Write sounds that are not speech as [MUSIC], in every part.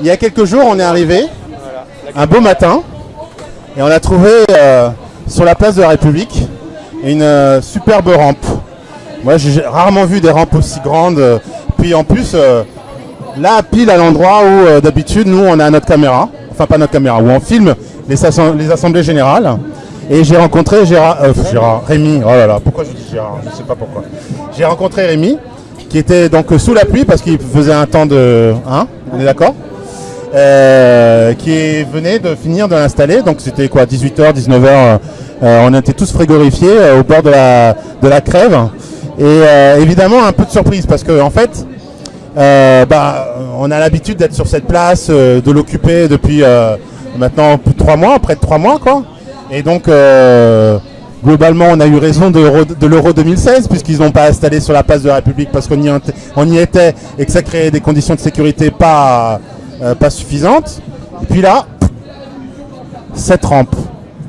il y a quelques jours, on est arrivé, un beau matin, et on a trouvé euh, sur la place de la République une euh, superbe rampe. Moi, j'ai rarement vu des rampes aussi grandes. Puis en plus, euh, là, pile à l'endroit où euh, d'habitude, nous, on a notre caméra, enfin pas notre caméra, où on filme les, assemblées générales. Et j'ai rencontré Gérard, euh, Rémi, oh là là, pourquoi je dis Gérard, je sais pas pourquoi. J'ai rencontré Rémi, qui était donc sous la pluie parce qu'il faisait un temps de... Hein On est d'accord? Euh, qui venait de finir de l'installer. Donc c'était quoi, 18h, 19h. on était tous frigorifiés euh, au bord de la, de la crève. Et euh, évidemment un peu de surprise parce que en fait, euh, bah, on a l'habitude d'être sur cette place, euh, de l'occuper depuis euh, maintenant plus de trois mois, près de trois mois quoi. Et donc euh, globalement on a eu raison de, l'Euro- de l'Euro 2016 puisqu'ils n'ont pas installé sur la place de la République parce qu'on y, y était et que ça créait des conditions de sécurité pas, euh, pas suffisantes. Et puis là, cette rampe.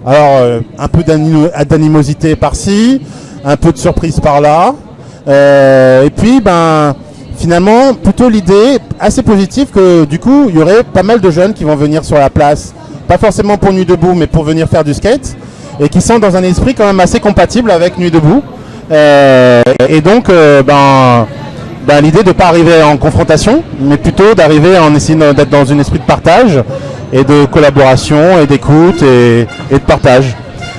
Alors, euh, un peu d'animo- d'animosité par-ci, un peu de surprise par-là. Euh, et puis, ben, finalement, plutôt l'idée assez positive que du coup, il y aurait pas mal de jeunes qui vont venir sur la place. Pas forcément pour Nuit Debout, mais pour venir faire du skate. Et qui sont dans un esprit quand même assez compatible avec Nuit Debout. Et donc, ben, ben, l'idée de ne pas arriver en confrontation, mais plutôt d'arriver en essayant d'être dans un esprit de partage et de collaboration et d'écoute et, et de partage.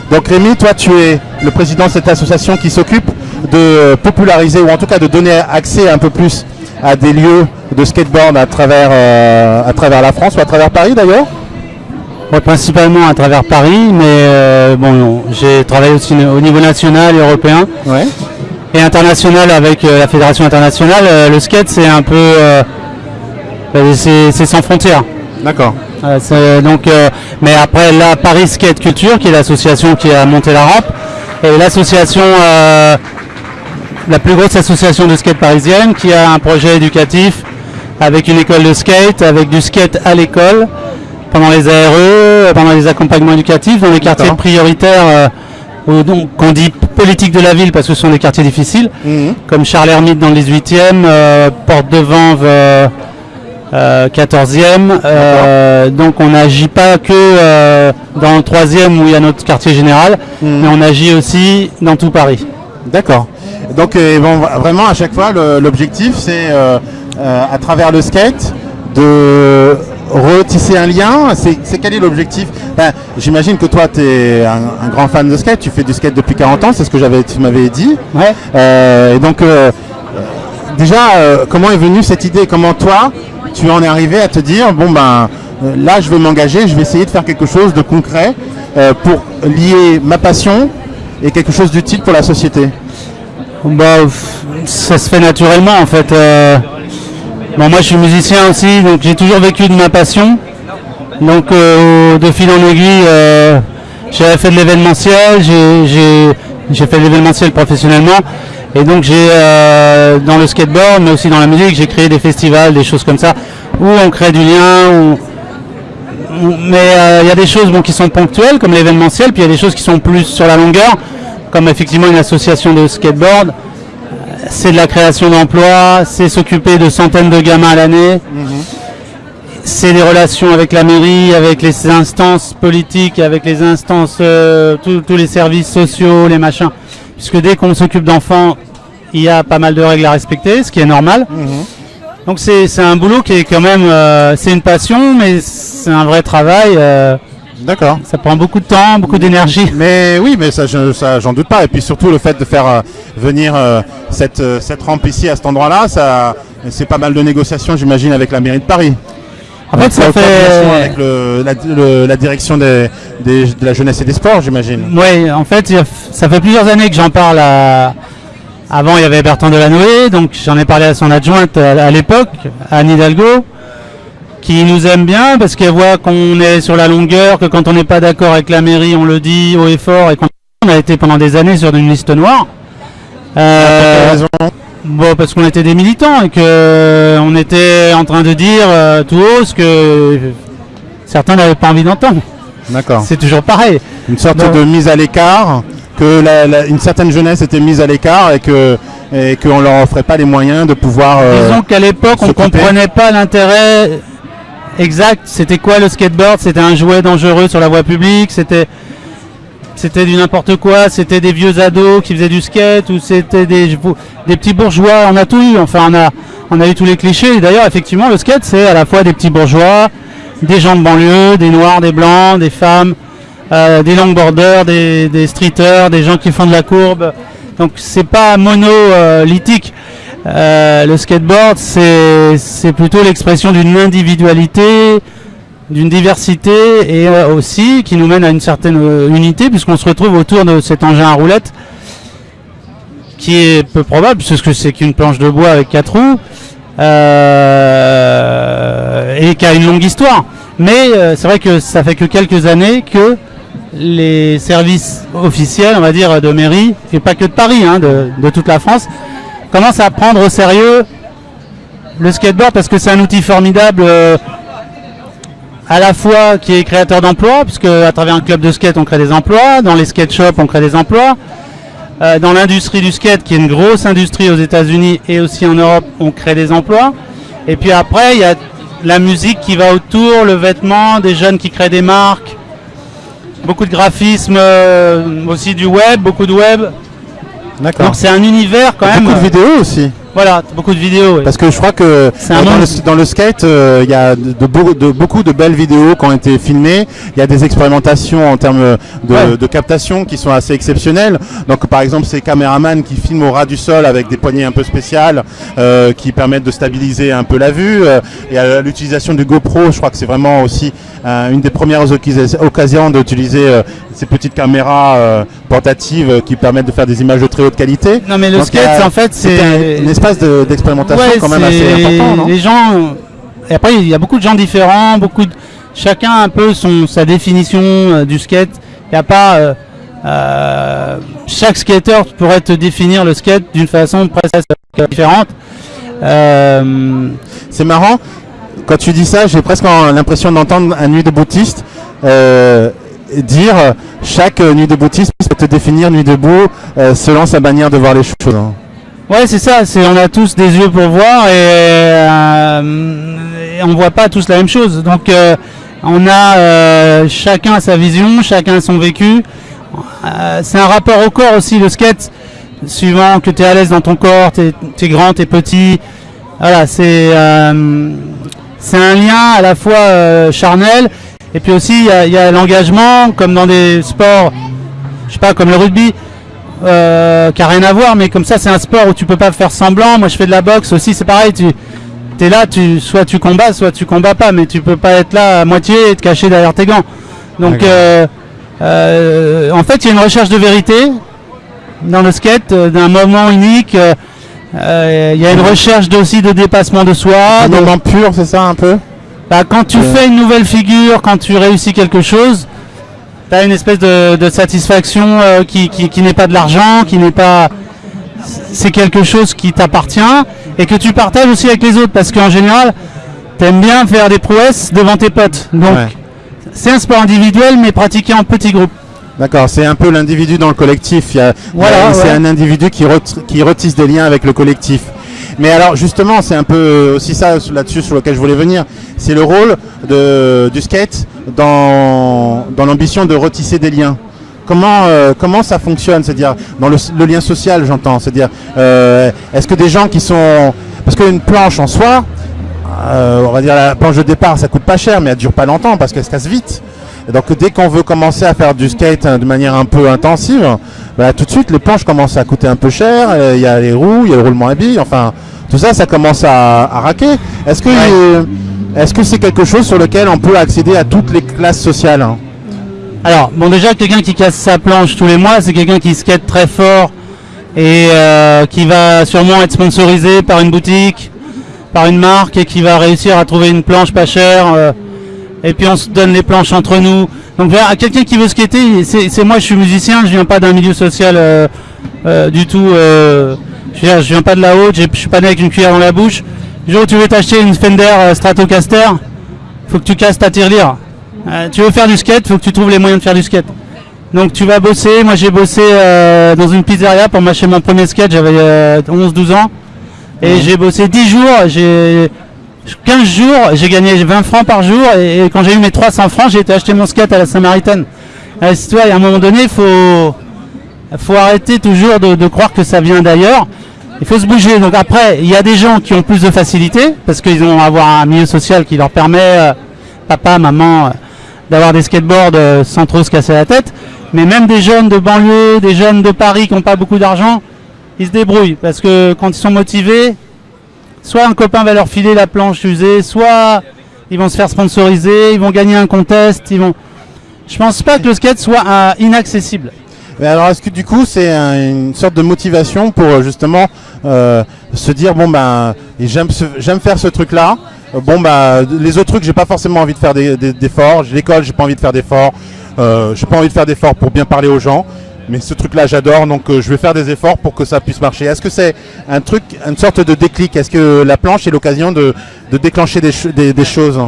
Donc Rémi, toi tu es le président de cette association qui s'occupe de populariser ou en tout cas de donner accès un peu plus à des lieux de skateboard à travers, euh, à travers la France ou à travers Paris d'ailleurs? Ouais, principalement à travers Paris, mais euh, bon, j'ai travaillé aussi au niveau national et européen Ouais. Et international avec euh, la fédération internationale. Euh, le skate, c'est un peu, euh, euh, c'est sans frontières. D'accord. Donc, mais après la Paris Skate Culture, qui est l'association qui a monté la rampe, et l'association, la plus grosse association de skate parisienne, qui a un projet éducatif avec une école de skate, avec du skate à l'école, pendant les ARE, pendant les accompagnements éducatifs, dans les quartiers prioritaires, qu'on dit politique de la ville parce que ce sont des quartiers difficiles, Mhm. comme Charles Hermite dans le 18e, euh, Porte de Vanves euh, euh, 14e. euh, donc on n'agit pas que dans le 3e où il y a notre quartier général, mais on agit aussi dans tout Paris. D'accord. Donc bon, vraiment à chaque fois l'objectif c'est à travers le skate de retisser un lien. C'est quel est l'objectif? Enfin, J'imagine que toi tu es un, un grand fan de skate, tu fais du skate depuis 40 ans, c'est ce que j'avais tu m'avais dit. Ouais. Euh, et donc euh, déjà euh, comment est venue cette idée? Comment toi tu en es arrivé à te dire bon ben là je vais m'engager, je vais essayer de faire quelque chose de concret pour lier ma passion et quelque chose d'utile pour la société? Bah, ça se fait naturellement en fait. Bon, moi je suis musicien aussi, donc j'ai toujours vécu de ma passion. Donc euh, de fil en aiguille, euh, j'ai fait de l'événementiel, j'ai- fait de l'événementiel professionnellement. Et donc j'ai euh, dans le skateboard, mais aussi dans la musique, j'ai créé des festivals, des choses comme ça, où on crée du lien, mais il y a des choses qui sont ponctuelles, comme l'événementiel, puis il y a des choses qui sont plus sur la longueur, comme effectivement une association de skateboard. C'est de la création d'emplois, c'est s'occuper de centaines de gamins à l'année, c'est des relations avec la mairie, avec les instances politiques, avec les instances, euh, tous- les services sociaux, les machins. Puisque dès qu'on s'occupe d'enfants, il y a pas mal de règles à respecter, ce qui est normal. Donc c'est c'est un boulot qui est quand même, euh, c'est une passion, mais c'est un vrai travail. euh, D'accord. ça prend beaucoup de temps, beaucoup d'énergie. Mais oui, mais ça, je- ça, j'en doute pas. Et puis surtout le fait de faire euh, venir euh, cette, euh, cette rampe ici à cet endroit-là, ça, c'est pas mal de négociations, j'imagine, avec la mairie de Paris. En fait, ça fait. avec le- la, le- la direction des, des- de la jeunesse et des sports, j'imagine. Oui, en fait, ça fait plusieurs années que j'en parle à. Avant, il y avait Bertrand Delanoë, donc j'en ai parlé à son adjointe à, à l'époque, Anne Hidalgo, qui nous aime bien parce qu'elle voit qu'on est sur la longueur, que quand on n'est pas d'accord avec la mairie, on le dit haut et fort, et qu'on a été pendant des années sur une liste noire. Euh, Bon, parce qu'on était des militants et que on était en train de dire euh, tout haut ce que certains n'avaient pas envie d'entendre. D'accord. C'est toujours pareil. Une sorte de mise à l'écart, que la- la- une certaine jeunesse était mise à l'écart et que et qu'on leur offrait pas les moyens de pouvoir. euh, Disons qu'à l'époque, on ne comprenait pas l'intérêt exact. C'était quoi le skateboard? C'était un jouet dangereux sur la voie publique? C'était c'était du n'importe quoi, c'était des vieux ados qui faisaient du skate, ou c'était des, petits bourgeois, on a tout eu, enfin on a, on a eu tous les clichés. D'ailleurs, effectivement, le skate, c'est à la fois des petits bourgeois, des gens de banlieue, des noirs, des blancs, des femmes, euh, des longboarders, des, des streeters, des gens qui font de la courbe. Donc c'est pas monolithique. Euh, le skateboard, c'est plutôt l'expression d'une individualité, d'une diversité et euh, aussi qui nous mène à une certaine euh, unité puisqu'on se retrouve autour de cet engin à roulettes qui est peu probable puisque c'est qu'une planche de bois avec quatre roues et qui a une longue histoire. Mais c'est vrai que ça fait que quelques années que les services officiels, on va dire, de mairie, et pas que de Paris, hein, de, toute la France, commencent à prendre au sérieux le skateboard parce que c'est un outil formidable à la fois qui est créateur d'emplois, puisque à travers un club de skate on crée des emplois, dans les skate shops on crée des emplois, euh, dans l'industrie du skate qui est une grosse industrie aux États-Unis et aussi en Europe on crée des emplois. Et puis après il y a la musique qui va autour, le vêtement, des jeunes qui créent des marques, beaucoup de graphisme, euh, aussi du web, beaucoup de web. Donc c'est un univers quand même. Beaucoup de vidéos aussi. Voilà, beaucoup de vidéos. Parce que je crois que dans le, skate, euh, il y a de, beaucoup de belles vidéos qui ont été filmées. Il y a des expérimentations en termes de, captation qui sont assez exceptionnelles. Donc par exemple, ces caméramans qui filment au ras du sol avec des poignées un peu spéciales euh, qui permettent de stabiliser un peu la vue. Euh, et l'utilisation du GoPro, je crois que c'est vraiment aussi une des premières occasions d'utiliser ces petites caméras portatives qui permettent de faire des images de très haute qualité. Non mais le skate, en fait, c'est espace d'expérimentation quand même assez important. Les gens, et après il y a beaucoup de gens différents, beaucoup de, chacun un peu son sa définition euh, du skate. Il n'y a pas euh, euh, chaque skater pourrait te définir le skate d'une façon presque différente. C'est marrant. Quand tu dis ça, j'ai presque l'impression d'entendre un nuit de boutiste dire chaque nuit de boutiste peut te définir nuit debout selon sa manière de voir les choses. Ouais, c'est ça. C'est on a tous des yeux pour voir et, euh, on voit pas tous la même chose. Donc euh, on a euh, chacun sa vision, chacun son vécu. Euh, c'est un rapport au corps aussi le skate. Suivant que tu es à l'aise dans ton corps, tu es, grand, tu es petit. Voilà, c'est c'est un lien à la fois charnel et puis aussi il y a, a l'engagement comme dans des sports, je sais pas comme le rugby euh, qui a rien à voir, mais comme ça c'est un sport où tu peux pas faire semblant. Moi je fais de la boxe aussi, c'est pareil. Tu es là, tu, soit tu combats, soit tu combats pas, mais tu peux pas être là à moitié et te cacher derrière tes gants. Donc euh, euh, en fait il y a une recherche de vérité dans le skate, euh, d'un moment unique. Il y a une recherche aussi de dépassement de soi. Un moment pur, c'est ça un peu? Bah, Quand tu fais une nouvelle figure, quand tu réussis quelque chose, tu as une espèce de, satisfaction euh, qui, n'est pas de l'argent, qui n'est pas... C'est quelque chose qui t'appartient et que tu partages aussi avec les autres parce qu'en général, tu aimes bien faire des prouesses devant tes potes. Donc, c'est un sport individuel mais pratiqué en petits groupes. D'accord, c'est un peu l'individu dans le collectif. voilà, c'est un individu qui, qui retisse des liens avec le collectif. Mais alors justement, c'est un peu aussi ça là-dessus sur lequel je voulais venir. C'est le rôle du skate dans, l'ambition de retisser des liens. Comment, euh, ça fonctionne? C'est-à-dire dans le, lien social, j'entends. C'est-à-dire, euh, est-ce que des gens qui sont... Parce qu'une planche en soi, euh, on va dire la planche de départ, ça coûte pas cher, mais elle dure pas longtemps parce qu'elle se casse vite. Et donc dès qu'on veut commencer à faire du skate hein, de manière un peu intensive, bah, tout de suite les planches commencent à coûter un peu cher. Il y a les roues, il y a le roulement à billes, enfin tout ça, ça commence à, raquer. Est-ce que est-ce que c'est quelque chose sur lequel on peut accéder à toutes les classes sociales hein? Alors, bon, déjà, quelqu'un qui casse sa planche tous les mois, c'est quelqu'un qui skate très fort et euh, qui va sûrement être sponsorisé par une boutique, par une marque et qui va réussir à trouver une planche pas chère. Euh, et puis on se donne les planches entre nous. Donc à quelqu'un qui veut skater, c'est moi, je suis musicien, je viens pas d'un milieu social euh, du tout. je, viens, viens pas de la haute, je suis pas né avec une cuillère dans la bouche. Du jour où tu veux t'acheter une Fender euh, Stratocaster, faut que tu casses ta tirelire. Euh, tu veux faire du skate, faut que tu trouves les moyens de faire du skate. Donc tu vas bosser, moi j'ai bossé euh, dans une pizzeria pour m'acheter mon premier skate, j'avais 11-12 ans. Et j'ai bossé 10 jours, j'ai 15 jours, j'ai gagné 20 francs par jour et, quand j'ai eu mes 300 francs, j'ai été acheter mon skate à la Samaritaine. Euh, tu vois, à un moment donné, il faut, faut arrêter toujours de, croire que ça vient d'ailleurs. Il faut se bouger. Donc après, il y a des gens qui ont plus de facilité parce qu'ils vont avoir un milieu social qui leur permet, euh, papa, maman, euh, d'avoir des skateboards sans trop se casser la tête. Mais même des jeunes de banlieue, des jeunes de Paris qui n'ont pas beaucoup d'argent, ils se débrouillent parce que quand ils sont motivés, soit un copain va leur filer la planche usée, soit ils vont se faire sponsoriser, ils vont gagner un contest, ils vont. Je pense pas que le skate soit euh, inaccessible. Mais alors est-ce que du coup c'est une sorte de motivation pour euh, justement euh, se dire bon ben j'aime faire ce truc là. Bon bah les autres trucs j'ai pas forcément envie de faire d'efforts. Des, L'école j'ai pas envie de faire d'efforts. j'ai pas envie de faire d'efforts pour bien parler aux gens mais ce truc-là, j'adore, donc euh, je vais faire des efforts pour que ça puisse marcher. Est-ce que c'est un truc, une sorte de déclic? Est-ce que la planche est l'occasion de, déclencher des, choses?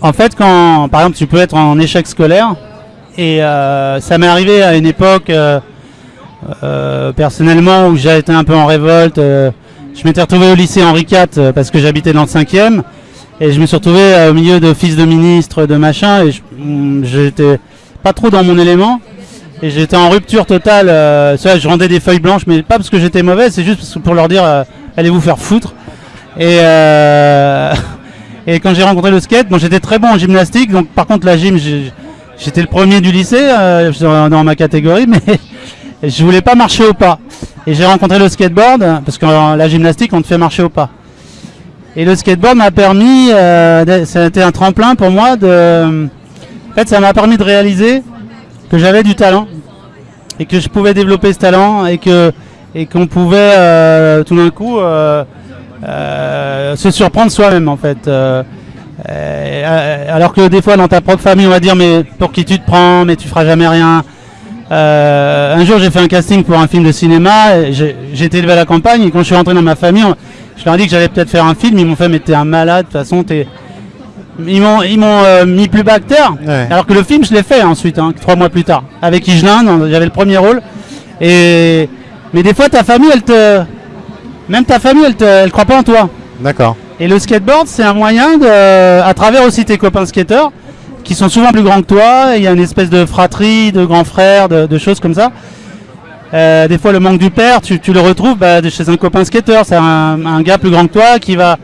En fait, quand, par exemple, tu peux être en échec scolaire, et euh, ça m'est arrivé à une époque, euh, personnellement, où j'ai été un peu en révolte. je m'étais retrouvé au lycée Henri IV parce que j'habitais dans le 5e, et je me suis retrouvé au milieu de fils de ministre, de machin, et mm, j'étais pas trop dans mon élément. Et j'étais en rupture totale. Euh, je rendais des feuilles blanches, mais pas parce que j'étais mauvais, c'est juste pour leur dire euh, allez vous faire foutre. Et, euh, [LAUGHS] et quand j'ai rencontré le skate, bon, j'étais très bon en gymnastique. Donc par contre la gym, j'étais le premier du lycée dans ma catégorie, [LAUGHS] mais je voulais pas marcher au pas. Et j'ai rencontré le skateboard parce que la gymnastique, on te fait marcher au pas. Et le skateboard m'a permis, ça a été un tremplin pour moi de. En fait, ça m'a permis de réaliser que j'avais du talent et que je pouvais développer ce talent et que et qu'on pouvait euh, tout d'un coup euh, euh, se surprendre soi-même en fait. alors que des fois dans ta propre famille on va dire mais pour qui tu te prends mais tu feras jamais rien. un jour j'ai fait un casting pour un film de cinéma, été élevé à la campagne et quand je suis rentré dans ma famille, je leur ai dit que j'allais peut-être faire un film, ils m'ont fait mais t'es un malade, de toute façon t'es ils m'ont ils m'ont euh, mis plus bas Alors que le film, je l'ai fait ensuite, hein, trois mois plus tard, avec Igelin, j'avais le premier rôle. Et mais des fois, ta famille, elle te, même ta famille, elle te, elle croit pas en toi. D'accord. Et le skateboard, c'est un moyen de, à travers aussi tes copains skateurs, qui sont souvent plus grands que toi. Il y a une espèce de fratrie, de grands frères, de, choses comme ça. Euh, des fois, le manque du père, tu, le retrouves bah, chez un copain skateur. C'est un, un, gars plus grand que toi qui va,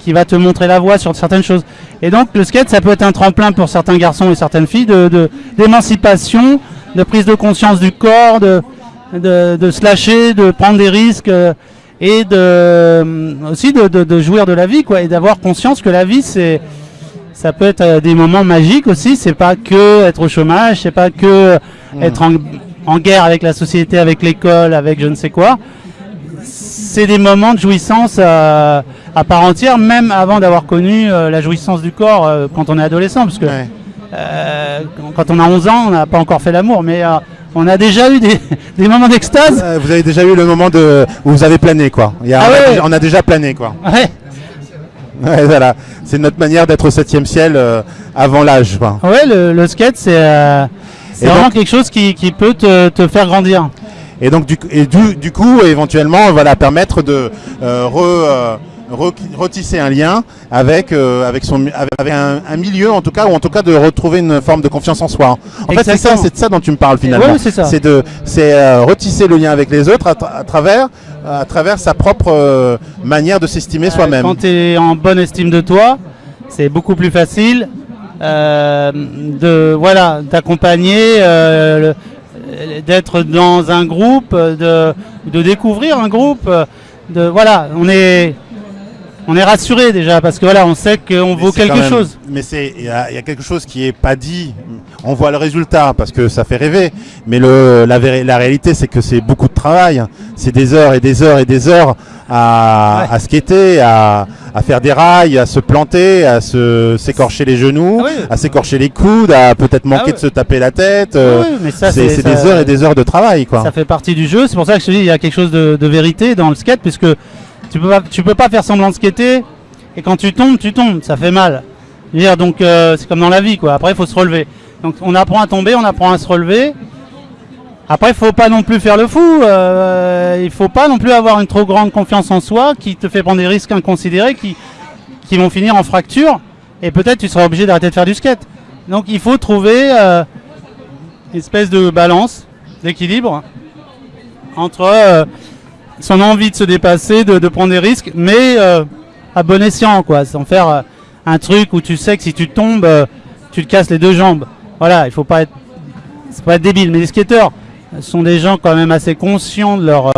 qui va te montrer la voie sur certaines choses. Et donc le skate, ça peut être un tremplin pour certains garçons et certaines filles de, d'émancipation, de, prise de conscience du corps, de, de, se lâcher, de prendre des risques euh, et de, euh, aussi de, jouir de la vie, quoi, et d'avoir conscience que la vie, c'est, ça peut être euh, des moments magiques aussi. C'est pas que être au chômage, c'est pas que mmh. être en, en guerre avec la société, avec l'école, avec je ne sais quoi c'est des moments de jouissance euh, à part entière, même avant d'avoir connu euh, la jouissance du corps euh, quand on est adolescent, parce que quand on a 11 ans, on n'a pas encore fait l'amour, mais on a déjà eu des, [LAUGHS] moments d'extase. vous avez déjà eu le moment de, où vous avez plané, quoi. Ah on, a, déjà plané, quoi. [LAUGHS] Ouais. voilà. C'est notre manière d'être au septième ciel avant l'âge. Ouais, le, skate, c'est vraiment quelque chose qui, peut te faire grandir et donc du, et du, du coup éventuellement voilà permettre de euh, re, euh, retisser un lien avec euh, avec son avec un, milieu en tout cas ou en tout cas de retrouver une forme de confiance en soi. En fait c'est ça c'est de ça dont tu me parles finalement. c'est ça. C'est de c'est retisser le lien avec les autres à, travers à travers sa propre manière de s'estimer soi-même. Quand tu es en bonne estime de toi, c'est beaucoup plus facile de voilà d'accompagner d'être dans un groupe, de, découvrir un groupe. De, voilà, on est, on est rassuré déjà parce que voilà, on sait qu'on vaut quelque chose. Mais c'est, il y, a quelque chose qui est pas dit. On voit le résultat parce que ça fait rêver. Mais le, la, la réalité, c'est que c'est beaucoup de travail. C'est des heures et des heures et des heures à, à skater, à, à, faire des rails, à se planter, à se s'écorcher les genoux, ah à s'écorcher les coudes, à peut-être ah manquer de se taper la tête. Euh, c'est des heures et des heures de travail, quoi. Ça fait partie du jeu. C'est pour ça que je te dis, il y a quelque chose de, de vérité dans le skate, puisque tu peux pas, tu peux pas faire semblant de skater. Et quand tu tombes, tu tombes. Ça fait mal. Donc euh, c'est comme dans la vie, quoi. Après, il faut se relever. Donc on apprend à tomber, on apprend à se relever. Après, il faut pas non plus faire le fou. Euh, il faut pas non plus avoir une trop grande confiance en soi qui te fait prendre des risques inconsidérés, qui, qui vont finir en fracture et peut-être tu seras obligé d'arrêter de faire du skate. Donc il faut trouver euh, une espèce de balance, d'équilibre entre euh, son envie de se dépasser, de, de prendre des risques, mais euh, à bon escient, quoi, sans faire euh, un truc où tu sais que si tu tombes, euh, tu te casses les deux jambes. Voilà, il faut pas être, c'est pas être débile. Mais les skateurs sont des gens quand même assez conscients de leur,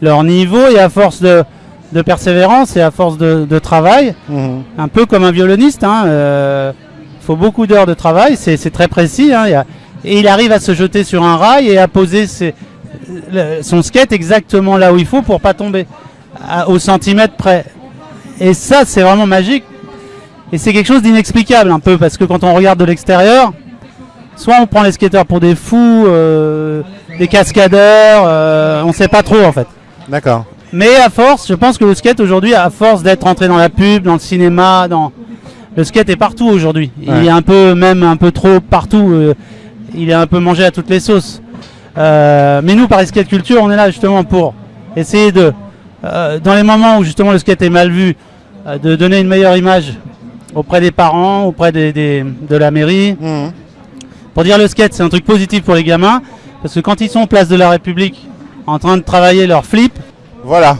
leur niveau et à force de, de persévérance et à force de, de travail, Mhm. un peu comme un violoniste. hein, Il faut beaucoup d'heures de travail, c'est très précis. hein, il y a- et il arrive à se jeter sur un rail et à poser ses- son skate exactement là où il faut pour pas tomber à- au centimètre près. Et ça, c'est vraiment magique. Et c'est quelque chose d'inexplicable un peu parce que quand on regarde de l'extérieur, soit on prend les skateurs pour des fous, euh, des cascadeurs, euh, on sait pas trop en fait. D'accord. Mais à force, je pense que le skate aujourd'hui, à force d'être entré dans la pub, dans le cinéma, dans le skate est partout aujourd'hui. Ouais. Il est un peu, même un peu trop partout. euh, il est un peu mangé à toutes les sauces. Euh, mais nous, par Skate Culture, on est là justement pour essayer de, euh, dans les moments où justement le skate est mal vu, euh, de donner une meilleure image auprès des parents, auprès des, des- de la mairie, Mhm. pour dire le skate, c'est un truc positif pour les gamins, parce que quand ils sont place de la République, en train de travailler leur flip, Voilà.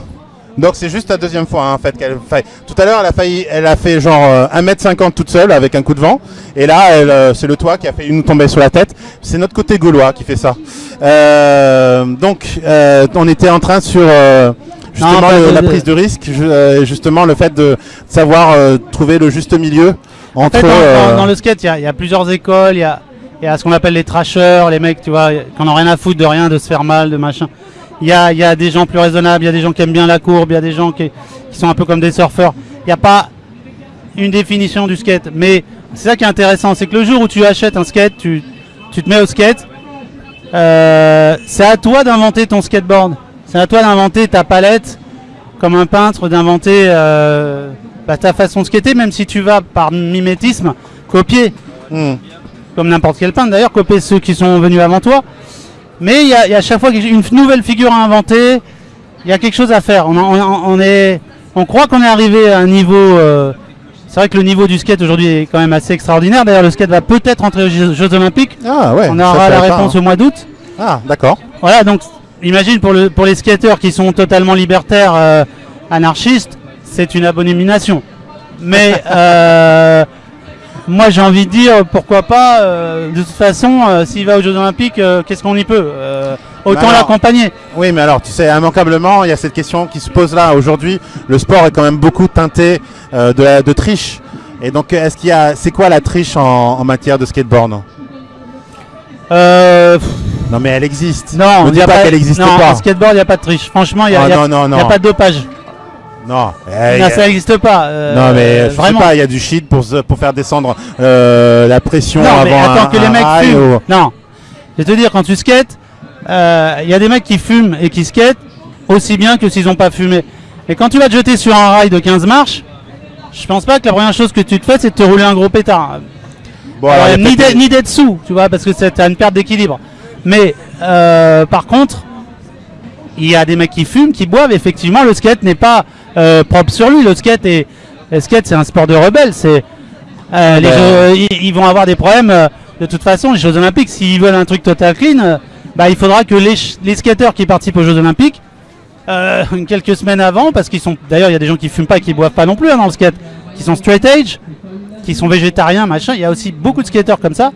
Donc c'est juste la deuxième fois hein, en fait qu'elle faille. Tout à l'heure elle a failli, elle a fait genre euh, 1m50 toute seule avec un coup de vent. Et là elle, euh, c'est le toit qui a fait nous tomber sur la tête. C'est notre côté gaulois qui fait ça. Euh, donc euh, on était en train sur euh, justement pas le- de- la prise de risque, ju- euh, justement le fait de savoir euh, trouver le juste milieu En entre. fait, dans, euh, dans- dans le skate, il y a- il y, a plusieurs écoles. Il y a, y a ce qu'on appelle les trashers, les mecs, tu vois, qui en ont rien à foutre de rien, de se faire mal, de machin. Il y a, il y a des gens plus raisonnables, il y a des gens qui aiment bien la courbe, il y a des gens qui, qui sont un peu comme des surfeurs. Il n'y a pas une définition du skate. Mais c'est ça qui est intéressant, c'est que le jour où tu achètes un skate, tu, tu te mets au skate. euh, c'est à toi d'inventer ton skateboard. C'est à toi d'inventer ta palette, comme un peintre, d'inventer euh, bah, ta façon de skater, même si tu vas par mimétisme copier, hmm. comme n'importe quel peintre d'ailleurs, copier ceux qui sont venus avant toi. Mais il y a, il y a à chaque fois une nouvelle figure à inventer, il y a quelque chose à faire. On, on- on est, on croit qu'on est arrivé à un niveau. euh, c'est vrai que le niveau du skate aujourd'hui est quand même assez extraordinaire. D'ailleurs, le skate va peut-être entrer aux Jeux, Jeux Olympiques. Ah ouais. on aura la pas, réponse hein. au mois d'août. Ah d'accord. Voilà, donc imagine pour, le, pour les skateurs qui sont totalement libertaires, euh, anarchistes, c'est une abomination. Mais [LAUGHS] euh, moi j'ai envie de dire, pourquoi pas, euh, de toute façon, euh, s'il va aux Jeux Olympiques, euh, qu'est-ce qu'on y peut Autant l'accompagner. Oui, mais alors, tu sais, immanquablement, il y a cette question qui se pose là. Aujourd'hui, le sport est quand même beaucoup teinté de, la- de triche. Et donc, est-ce qu'il y a, c'est quoi la triche en, en matière de skateboard? Non, mais elle existe. non, ne dis y a pas qu'elle n'existe non, pas. en skateboard, il n'y a pas de triche. Franchement, il n'y a, Ah, a- pas de dopage. Non, Eh, Non, y a- ça n'existe pas. euh, non, mais je vraiment. sais pas, il y a du shit pour, pour faire descendre euh, la pression Non, avant mais attends un, que les mecs rail fument. ou- Non. Je vais te dire, quand tu skates, euh, il y a des mecs qui fument et qui skatent aussi bien que s'ils n'ont pas fumé. Et quand tu vas te jeter sur un rail de 15 marches, je pense pas que la première chose que tu te fais, c'est de te rouler un gros pétard. Bon, alors, Alors, ni d'être- d'être sous, tu vois, parce que c'est une perte d'équilibre. Mais euh, par contre, il y a des mecs qui fument, qui boivent. Effectivement, le skate n'est pas euh, propre sur lui. Le skate est, le skate, c'est un sport de rebelle. C'est euh, les Ben- jeux- ils, ils vont avoir des problèmes. euh, de toute façon, les Jeux Olympiques, s'ils veulent un truc total clean, euh, bah, il faudra que les, les skateurs qui participent aux Jeux Olympiques, euh, [LAUGHS] quelques semaines avant, parce qu'ils sont. D'ailleurs, il y a des gens qui fument pas et qui boivent pas non plus hein, dans le skate, qui sont straight edge, qui sont végétariens, machin. Il y a aussi beaucoup de skateurs comme ça.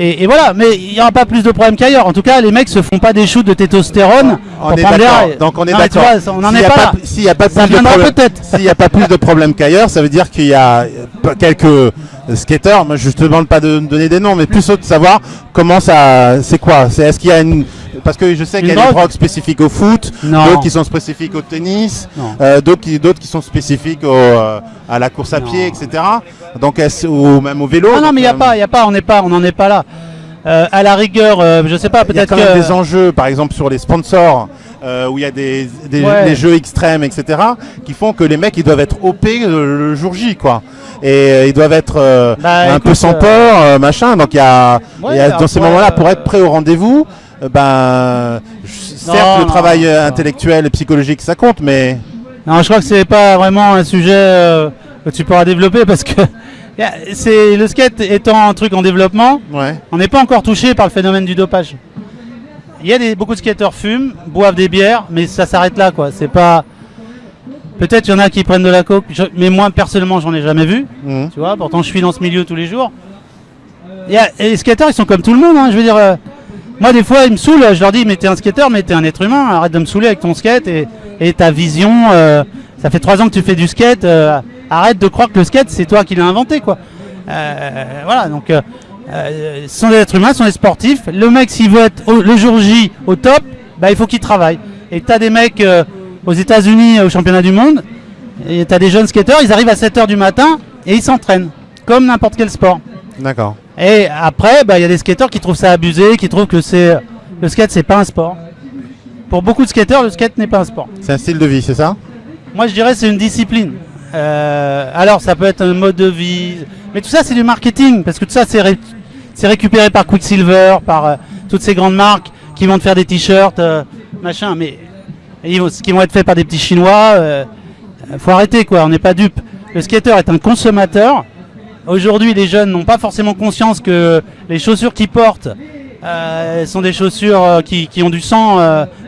Et, et voilà, mais il n'y aura pas plus de problèmes qu'ailleurs. En tout cas, les mecs se font pas des shoots de testostérone On pour est prendre l'air d'accord. et- Donc on est d'accord. on est pas là. S'il n'y a pas plus de. S'il n'y a pas plus de problèmes qu'ailleurs, ça veut dire qu'il y a quelques skateurs. Moi, je te demande pas de me donner des noms, mais plus de savoir comment ça. C'est quoi? C'est est-ce qu'il y a une parce que je sais qu'il y a des drogue drogues spécifiques au foot, d'autres qui sont spécifiques au tennis, euh, d'autres qui d'autres qui sont spécifiques au, euh, à la course à Non. pied, etc. Donc ou même au vélo. Ah non, mais il n'y a euh, pas, il y a pas, on n'est pas, on n'en est pas là. Euh, à la rigueur, euh, je sais pas, Il y a peut-être quand même des enjeux, par exemple sur les sponsors, euh, où il y a des, des, Ouais. des jeux extrêmes, etc., qui font que les mecs ils doivent être OP le, le jour J, quoi. Et euh, ils doivent être euh, Bah, un écoute, peu sans peur, machin. Donc il y a, Ouais, il y a- dans ces moments-là, pour être prêt au rendez-vous, ben, certes Non, le travail non, non. intellectuel et psychologique ça compte, mais Non, je crois que c'est pas vraiment un sujet euh, que tu pourras développer parce que [LAUGHS] c'est le skate étant un truc en développement, on n'est pas encore touché par le phénomène du dopage. Il y a des, beaucoup de skateurs fument, boivent des bières, mais ça s'arrête là quoi. C'est pas. Peut-être il y en a qui prennent de la coke, mais moi personnellement j'en ai jamais vu. Mhm. Tu vois, pourtant je suis dans ce milieu tous les jours. Et, les skateurs ils sont comme tout le monde, hein, je veux dire. Euh, moi des fois ils me saoulent, je leur dis mais t'es un skateur, mais t'es un être humain, arrête de me saouler avec ton skate et, ta vision. Euh, ça fait trois ans que tu fais du skate. Euh, arrête de croire que le skate, c'est toi qui l'as inventé, quoi. Voilà, donc, euh, euh, ce sont des êtres humains, ce sont des sportifs. Le mec, s'il veut être le jour J au top, bah, il faut qu'il travaille. Et tu as des mecs aux États-Unis, au championnat du monde, et tu as des jeunes skateurs, ils arrivent à 7h du matin et ils s'entraînent, comme n'importe quel sport. D'accord. Et après, bah, il y a des skateurs qui trouvent ça abusé, qui trouvent que c'est le skate, c'est pas un sport. Pour beaucoup de skateurs, le skate n'est pas un sport. C'est un style de vie, c'est ça? Moi, je dirais c'est une discipline. Euh, alors, ça peut être un mode de vie. Mais tout ça, c'est du marketing. Parce que tout ça, c'est récupéré par Quicksilver, par euh, toutes ces grandes marques qui vont te faire des t-shirts, euh, machin. Mais ce qui vont être faits par des petits Chinois, faut arrêter, quoi. On n'est pas dupe. Le skater est un consommateur. Aujourd'hui, les jeunes n'ont pas forcément conscience que les chaussures qu'ils portent sont des chaussures qui, qui, ont du sang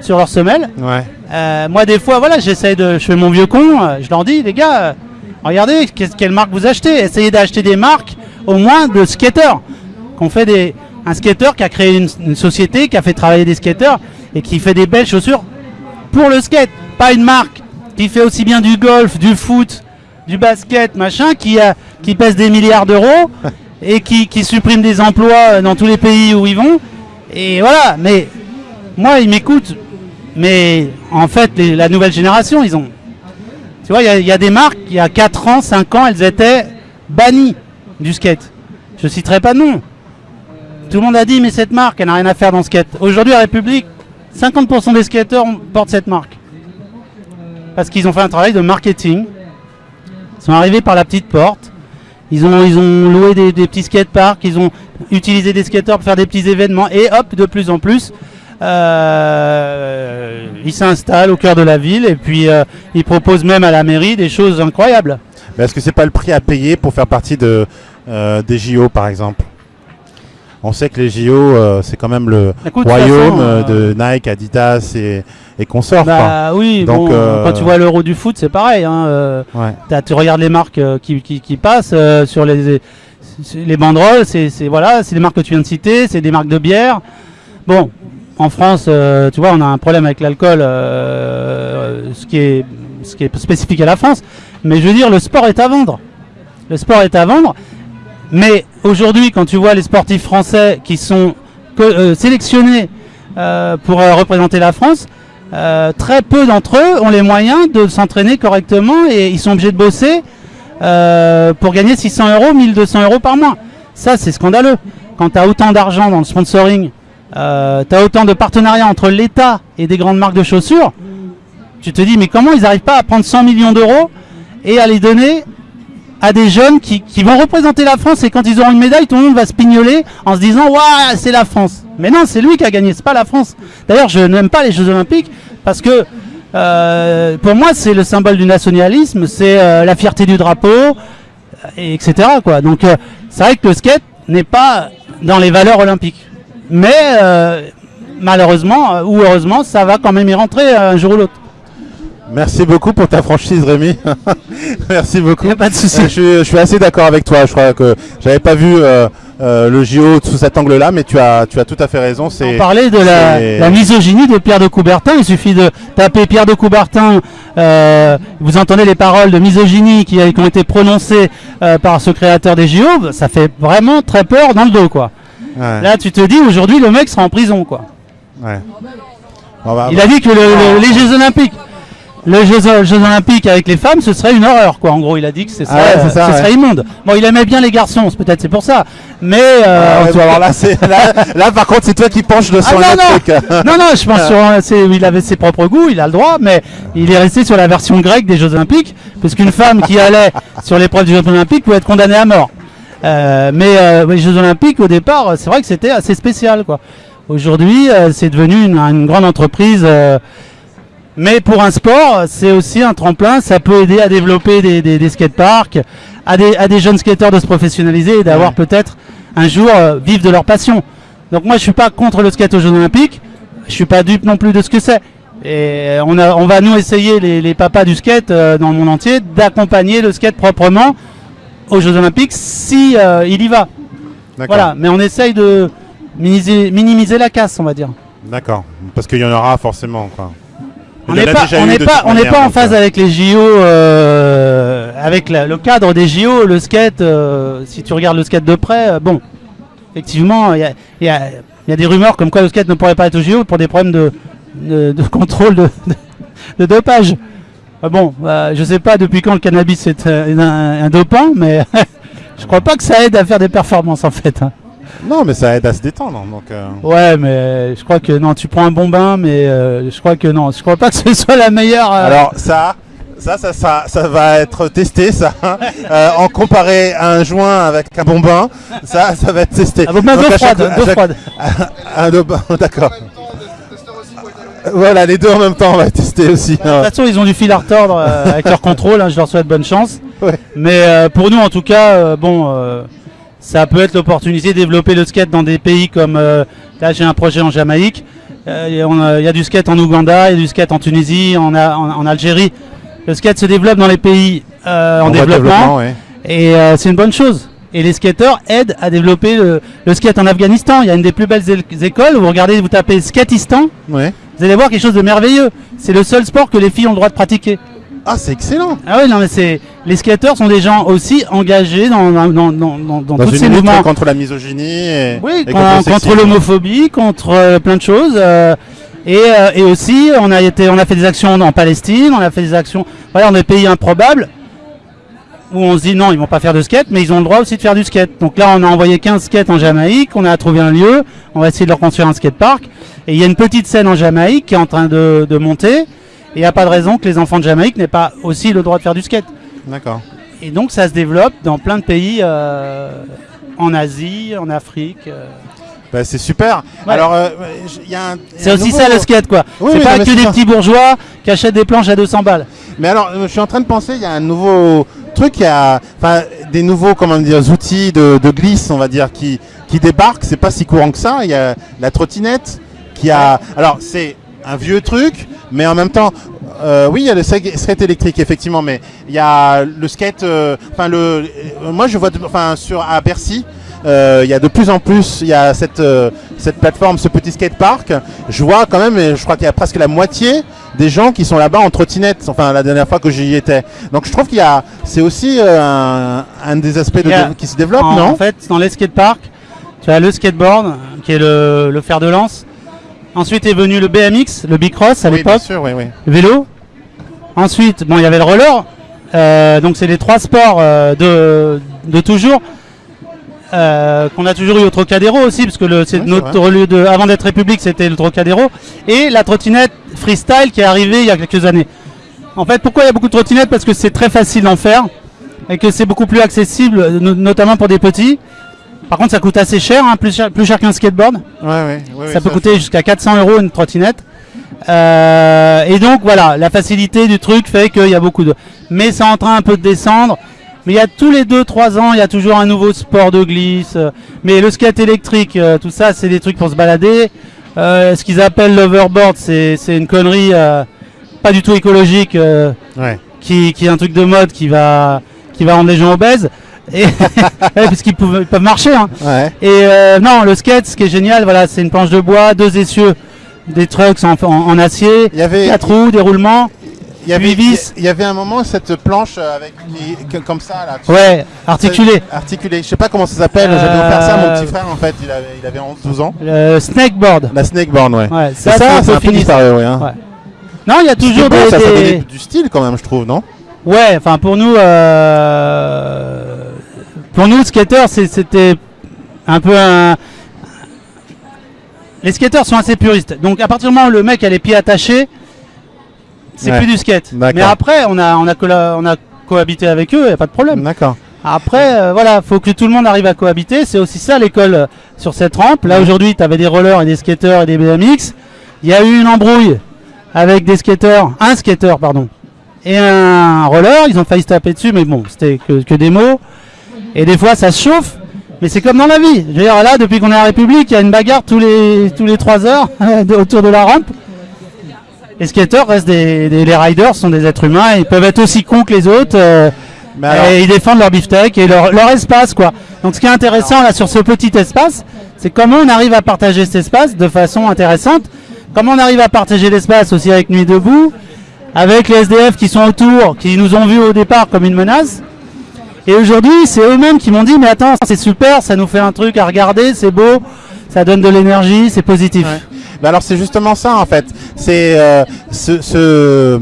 sur. Ouais. Euh, moi, des fois, voilà, j'essaie de. Je fais mon vieux con, euh, je leur dis, les gars, euh, regardez, quelle marque vous achetez? Essayez d'acheter des marques, au moins de skateurs. Qu'on fait des. Un skater qui a créé une, société, qui a fait travailler des skateurs et qui fait des belles chaussures pour le skate. Pas une marque qui fait aussi bien du golf, du foot, du basket, machin, qui, a, qui pèse des milliards d'euros et qui, qui supprime des emplois dans tous les pays où ils vont. Et voilà, mais moi, ils m'écoutent mais en fait, la nouvelle génération, ils ont. Tu vois, il y, a des marques, il y a 4 ans, 5 ans, elles étaient bannies du skate. Je citerai pas de nom. Tout le monde a dit, mais cette marque, elle n'a rien à faire dans le skate. Aujourd'hui, à République, 50% des skateurs portent cette marque. Parce qu'ils ont fait un travail de marketing. Ils sont arrivés par la petite porte. Ils ont, ils loué des, des petits skateparks. Ils ont utilisé des skateurs pour faire des petits événements. Et hop, de plus en plus, euh, il s'installe au cœur de la ville et puis euh, il propose même à la mairie des choses incroyables. Est-ce que c'est pas le prix à payer pour faire partie euh, des JO par exemple? On sait que les JO, c'est quand même le royaume de, Nike, Adidas et, et consorts. Bah oui, Donc, quand tu vois l'euro du foot, c'est pareil. Hein, tu regardes les marques qui, qui, passent sur les, les banderoles, c'est voilà, c'est des marques que tu viens de citer, c'est des marques de bière. Bon, en France, euh, tu vois, on a un problème avec l'alcool, euh, ce, qui est, ce qui est spécifique à la France. Mais je veux dire, le sport est à vendre. Le sport est à vendre. Mais aujourd'hui, quand tu vois les sportifs français qui sont euh, sélectionnés pour représenter la France, très peu d'entre eux ont les moyens de s'entraîner correctement et ils sont obligés de bosser pour gagner 600 euros, 1200 euros par mois. Ça, c'est scandaleux. Quand tu as autant d'argent dans le sponsoring, euh, tu as autant de partenariats entre l'État et des grandes marques de chaussures, tu te dis mais comment ils n'arrivent pas à prendre 100 millions d'euros et à les donner à des jeunes qui, vont représenter la France et quand ils auront une médaille, tout le monde va se pignoler en se disant waouh c'est la France. Mais non, c'est lui qui a gagné, c'est pas la France. D'ailleurs, je n'aime pas les Jeux Olympiques parce que euh, pour moi c'est le symbole du nationalisme, c'est euh, la fierté du drapeau, etc. Quoi. Donc c'est vrai que le skate n'est pas dans les valeurs olympiques. Mais euh, malheureusement euh, ou heureusement, ça va quand même y rentrer un jour ou l'autre. Merci beaucoup pour ta franchise, Rémi. [LAUGHS] Merci beaucoup. pas de souci. Je, suis assez d'accord avec toi. Je crois que j'avais pas vu euh, le JO sous cet angle-là, mais tu as, tu as tout à fait raison. On parlait de la, misogynie de Pierre de Coubertin. Il suffit de taper Pierre de Coubertin. vous entendez les paroles de misogynie qui, qui ont été prononcées par ce créateur des JO. Ça fait vraiment très peur dans le dos, quoi. Là, tu te dis, aujourd'hui, le mec sera en prison, quoi. il a dit que les Jeux Olympiques, les Jeux, Olympiques avec les femmes, ce serait une horreur, quoi. En gros, il a dit que ce serait, ah ce serait immonde. Bon, il aimait bien les garçons, peut-être c'est pour ça. Mais euh, ah là, là, par contre, c'est toi qui penches de son ah, non, [LAUGHS] non. non, je pense sur, il avait ses propres goûts, il a le droit, mais il est resté sur la version grecque des Jeux Olympiques, puisqu'une femme qui allait sur l'épreuve des Jeux Olympiques pouvait être condamnée à mort. Euh, mais euh, les Jeux Olympiques, au départ, c'est vrai que c'était assez spécial. quoi. Aujourd'hui, euh, c'est devenu une, grande entreprise Mais pour un sport, c'est aussi un tremplin, ça peut aider à développer des, des, des skateparks, à des, à des jeunes skateurs de se professionnaliser et d'avoir Ouais. peut-être un jour euh, vivre de leur passion. Donc moi je suis pas contre le skate aux Jeux Olympiques, je suis pas dupe non plus de ce que c'est. Et on, a, on va nous essayer, les, les papas du skate euh, dans le monde entier, d'accompagner le skate proprement aux Jeux Olympiques si euh, il y va. Voilà, mais on essaye de minimiser, minimiser la casse, on va dire. D'accord. Parce qu'il y en aura forcément. Quoi. On n'est pas, déjà on eu n'est de pas, toute on n'est manière, pas en phase euh, avec les JO, euh, avec la- le cadre des JO. Le skate, euh, si tu regardes le skate de près, euh, bon, effectivement, il y a, il y a- il y a des rumeurs comme quoi le skate ne pourrait pas être au JO pour des problèmes de, de, de contrôle de, dopage. Bon, je sais pas depuis quand le cannabis est un, un dopant, mais [LAUGHS] je crois pas que ça aide à faire des performances en fait. hein. Non, mais ça aide à se détendre. Donc, euh, Ouais, mais je crois que non, tu prends un bon bain, mais euh, je crois que non, je crois pas que ce soit la meilleure. euh, Alors ça, ça, ça, ça, ça va être testé, ça. Euh, en comparé à un joint avec un bon bain, ça, ça va être testé. Ah, bon, Donc, d'eau à chaque- froide, à d'eau chaque- froide. [LAUGHS] Un eau- d'accord. Voilà, les deux en même temps, on va tester aussi. De toute façon, ils ont du fil à retordre avec leur contrôle. hein, je leur souhaite bonne chance. Ouais. Mais euh, pour nous, en tout cas, euh, bon, ça peut être l'opportunité de développer le skate dans des pays comme euh, là, j'ai un projet en Jamaïque. Euh, Il y, a- on a- il y a du skate en Ouganda, il y a du skate en Tunisie, en, a- en- en Algérie. Le skate se développe dans les pays euh, en, de développement, ouais. et euh, c'est une bonne chose. Et les skateurs aident à développer le, le skate en Afghanistan. Il y a une des plus belles écoles. Vous regardez, vous tapez skatistan, Ouais. vous allez voir quelque chose de merveilleux. C'est le seul sport que les filles ont le droit de pratiquer. Ah, c'est excellent. Ah oui, non, mais c'est les skateurs sont des gens aussi engagés dans, dans, dans, dans, dans Dans tous ces mouvements. contre la misogynie et, Oui, et con- le contre, l'homophobie, contre euh, plein de choses. euh, et, euh, et aussi, on a été, on a fait des actions en Palestine, on a fait des actions, voilà, dans des pays improbables où on se dit non, ils vont pas faire de skate, mais ils ont le droit aussi de faire du skate. Donc là, on a envoyé 15 skates en Jamaïque, on a trouvé un lieu, on va essayer de leur construire un skatepark. Et il y a une petite scène en Jamaïque qui est en train de, de monter. Et il n'y a pas de raison que les enfants de Jamaïque n'aient pas aussi le droit de faire du skate. D'accord. Et donc ça se développe dans plein de pays euh, en Asie, en Afrique. euh. Bah, c'est super. Ouais. Alors, euh, y a un. C'est aussi nouveau- ça le skate quoi. Oui, c'est pas que des ça. petits bourgeois qui achètent des planches à 200 balles. Mais alors, je suis en train de penser, il y a un nouveau truc, il y a des nouveaux comment dire, outils de, de glisse, on va dire, qui, qui débarquent. C'est pas si courant que ça. Il y a la trottinette qui a. Alors, c'est un vieux truc, mais en même temps, euh, oui, il y a le skate électrique, effectivement, mais il y a le skate. euh, Enfin, le. euh, moi, je vois, enfin, sur à Bercy. euh, Il y a de plus en plus, il y a cette, euh, cette plateforme, ce petit skatepark. Je vois quand même, je crois qu'il y a presque la moitié des gens qui sont là-bas en trottinette. Enfin, la dernière fois que j'y étais. Donc, je trouve qu'il y a, c'est aussi euh, un, un des aspects de- a- qui se développe, en, non? en fait, dans les skateparks, tu as le skateboard qui est le, le fer de lance. Ensuite est venu le BMX, le bicross à Oui, l'époque, oui, oui. vélo. Ensuite, bon, il y avait le roller. Euh, donc c'est les trois sports euh, de, de toujours. euh, qu'on a toujours eu au Trocadéro aussi, parce que c'est Ouais, notre lieu de, avant d'être République, c'était le Trocadéro, et la trottinette freestyle qui est arrivée il y a quelques années. En fait, pourquoi il y a beaucoup de trottinettes? Parce que c'est très facile d'en faire et que c'est beaucoup plus accessible, no- notamment pour des petits. Par contre, ça coûte assez cher, hein, plus cher, plus cher qu'un skateboard. Ouais, ouais, ouais, ça peut coûter jusqu'à 400 euros une trottinette. Euh, et donc voilà, la facilité du truc fait qu'il y a beaucoup de. Mais c'est en train un peu de descendre. Mais il y a tous les 2-3 ans, il y a toujours un nouveau sport de glisse. Mais le skate électrique, euh, tout ça, c'est des trucs pour se balader. Euh, ce qu'ils appellent l'overboard, c'est une connerie euh, pas du tout écologique, Ouais. qui, qui est un truc de mode qui va, qui va rendre les gens obèses. Et [LAUGHS] Ouais, puisqu'ils peuvent, marcher. Hein. Ouais. Et euh, non, le skate, ce qui est génial, voilà, c'est une planche de bois, deux essieux, des trucks en, en- en acier, Il y avait, quatre roues, des roulements. il y avait, vis. il y avait un moment cette planche euh, avec comme ça là. Ouais, articulé. Articulé. Je sais pas comment ça s'appelle. Euh, J'avais offert ça à mon petit frère en fait. Il avait, il avait 11-12 ans. Le snakeboard. La snakeboard, ouais. Ouais, ça, ça, ça, c'est c'est un un peu peu fini. disparu, ouais. hein. Ouais. Non, il y a toujours des. ça, des- du style quand même, je trouve, non? Ouais, enfin pour nous, euh, pour nous, skateurs, c'était un peu un. Les skateurs sont assez puristes. Donc à partir du moment où le mec a les pieds attachés, c'est Ouais. plus du skate. Mais après, on a, on a, colla- on a cohabité avec eux, y a pas de problème. D'accord. Après, euh, voilà, faut que tout le monde arrive à cohabiter. C'est aussi ça l'école euh, sur cette rampe. Là aujourd'hui, tu avais des rollers et des skateurs et des BMX. Il y a eu une embrouille avec des skateurs, un skater pardon, et un roller. Ils ont failli se taper dessus, mais bon, c'était que, que des mots. Et des fois, ça se chauffe. Mais c'est comme dans la vie. Je veux dire, là, depuis qu'on est à la République, il y a une bagarre tous les, tous les 3 heures [LAUGHS] autour de la rampe. Les skateurs restent des, des- Les riders sont des êtres humains. Ils peuvent être aussi cons que les autres. euh, Mais alors- et ils défendent leur beefsteak et leur, leur espace, quoi. Donc, ce qui est intéressant, là, sur ce petit espace, c'est comment on arrive à partager cet espace de façon intéressante. Comment on arrive à partager l'espace aussi avec Nuit Debout, avec les SDF qui sont autour, qui nous ont vus au départ comme une menace. Et aujourd'hui, c'est eux-mêmes qui m'ont dit, mais attends, c'est super, ça nous fait un truc à regarder, c'est beau, ça donne de l'énergie, c'est positif. Bah alors c'est justement ça en fait. C'est euh, ce, ce-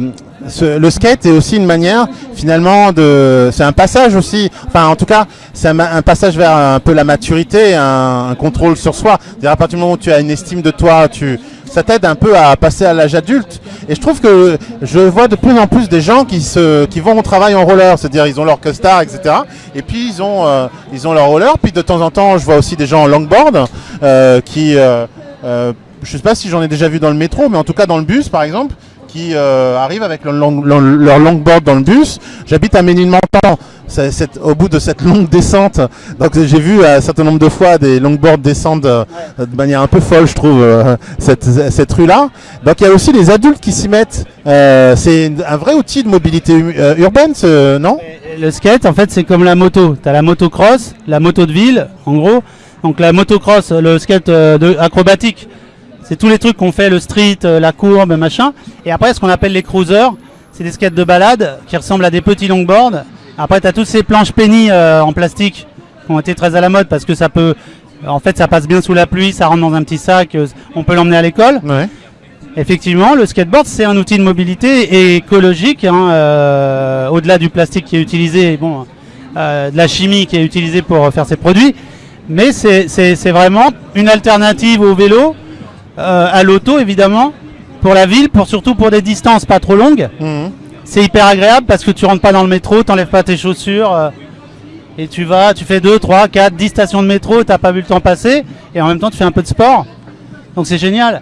ce- le skate est aussi une manière finalement de, c'est un passage aussi. Enfin en tout cas c'est un, passage vers un peu la maturité, un, un contrôle sur soi. C'est-à-dire à partir du moment où tu as une estime de toi, tu ça t'aide un peu à passer à l'âge adulte. Et je trouve que je vois de plus en plus des gens qui se, qui vont au travail en roller, c'est-à-dire ils ont leur costard, etc. Et puis ils ont, euh, ils ont leur roller. Puis de temps en temps, je vois aussi des gens en longboard euh, qui, euh, euh, je sais pas si j'en ai déjà vu dans le métro, mais en tout cas dans le bus, par exemple, qui arrivent avec leur longboard dans le bus. J'habite à Ménilmontant. Au bout de cette longue descente, donc j'ai vu euh, un certain nombre de fois des longboards descendre euh, de manière un peu folle, je trouve, euh, cette, rue-là. Donc il y a aussi les adultes qui s'y mettent. C'est un vrai outil de mobilité urbaine, ce, non? Le skate, en fait, c'est comme la moto. Tu as la motocross, la moto de ville, en gros. Donc la motocross, le skate acrobatique, c'est tous les trucs qu'on fait, le street, la courbe, machin. Et après, ce qu'on appelle les cruisers, c'est des skates de balade qui ressemblent à des petits longboards. Après, tu as toutes ces planches penny euh, en plastique qui ont été très à la mode parce que ça peut... En fait, ça passe bien sous la pluie, ça rentre dans un petit sac, euh, on peut l'emmener à l'école. Ouais. Effectivement, le skateboard, c'est un outil de mobilité et écologique, hein, euh, au-delà du plastique qui est utilisé, bon, euh, de la chimie qui est utilisée pour faire ces produits, mais c'est vraiment une alternative au vélo, à l'auto évidemment, pour la ville, pour surtout pour des distances pas trop longues. Mhm. C'est hyper agréable parce que tu rentres pas dans le métro, t'enlèves pas tes chaussures euh, et tu vas, tu fais 2, 3, 4, 10 stations de métro, t'as pas vu le temps passer et en même temps tu fais un peu de sport. Donc c'est génial.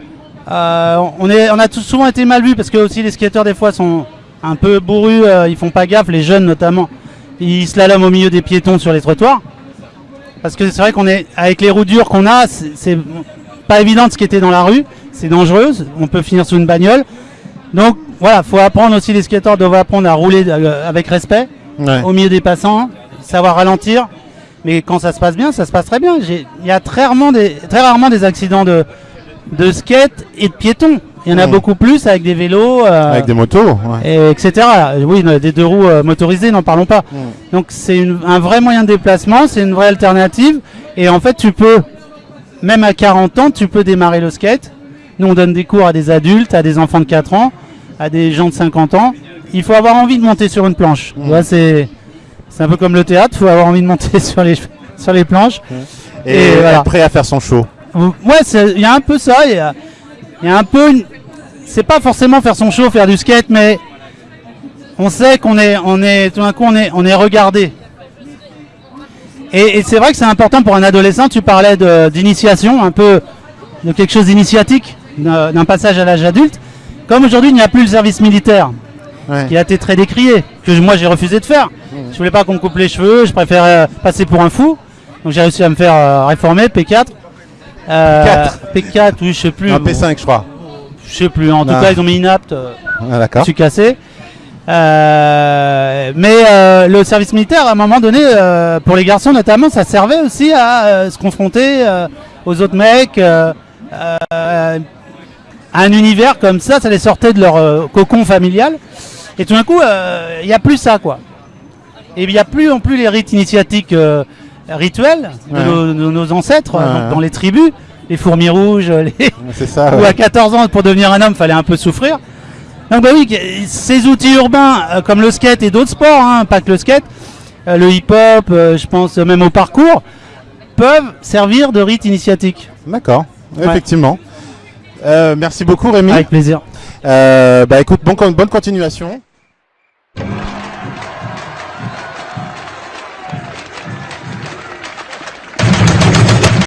Euh, on, a tous souvent été mal vus parce que aussi les skateurs des fois sont un peu bourrus, euh, ils font pas gaffe, les jeunes notamment. Ils slaloment au milieu des piétons sur les trottoirs. Parce que c'est vrai qu'on est avec les roues dures qu'on a, c'est pas évident de skater dans la rue, c'est dangereux, on peut finir sous une bagnole. Donc voilà, faut apprendre aussi les skateurs doivent apprendre à rouler euh, avec respect Ouais. au milieu des passants, savoir ralentir. Mais quand ça se passe bien, ça se passe très bien. Il y a très rarement des, très rarement des accidents de, de skate et de piétons. Il y en a Mm. beaucoup plus avec des vélos, euh, Avec des motos. ouais. et etc. Oui, des deux roues euh, motorisées, n'en parlons pas. Mm. Donc c'est un vrai moyen de déplacement, c'est une vraie alternative. Et en fait, tu peux, même à 40 ans, tu peux démarrer le skate. Nous, on donne des cours à des adultes, à des enfants de 4 ans, à des gens de 50 ans. Il faut avoir envie de monter sur une planche. Vois, c'est un peu comme le théâtre, il faut avoir envie de monter [LAUGHS] sur les, sur les planches. Et, Et voilà. être prêt à faire son show. Ouais, il y a un peu ça. Il y a, il y a un peu. une- C'est pas forcément faire son show, faire du skate, mais on sait qu'on est, on est, tout d'un coup, on est, on est regardé. Et, et c'est vrai que c'est important pour un adolescent. Tu parlais d'initiation, un peu de quelque chose d'initiatique, d'un passage à l'âge adulte. Comme aujourd'hui, il n'y a plus le service militaire Ouais. qui a été très décrié, que moi j'ai refusé de faire. Je voulais pas qu'on me coupe les cheveux, je préférais euh, passer pour un fou. Donc j'ai réussi à me faire euh, réformer, P4. Euh, P4, oui, je sais plus. Un bon, P5, je crois. je sais plus. En tout Ah. cas, ils ont mis inapte. euh, Ah, je suis cassé. Euh, mais euh, le service militaire, à un moment donné, euh, pour les garçons notamment, ça servait aussi à se confronter aux autres mecs. Un univers comme ça, ça les sortait de leur euh, cocon familial. Et tout d'un coup, euh, il n'y a plus ça, quoi. Et il n'y a plus non plus les rites initiatiques euh, rituels de, Ouais. nos, de nos ancêtres, Ouais. donc dans les tribus, les fourmis rouges, [LAUGHS] les, ça. où à 14 ans, pour devenir un homme, fallait un peu souffrir. Donc bah oui, ces outils urbains, comme le skate et d'autres sports, hein, pas que le skate, le hip-hop, je pense même au parcours, peuvent servir de rite initiatique. D'accord. Effectivement. Euh, merci beaucoup Rémi. Avec plaisir. Euh, bah écoute, bon, bonne continuation.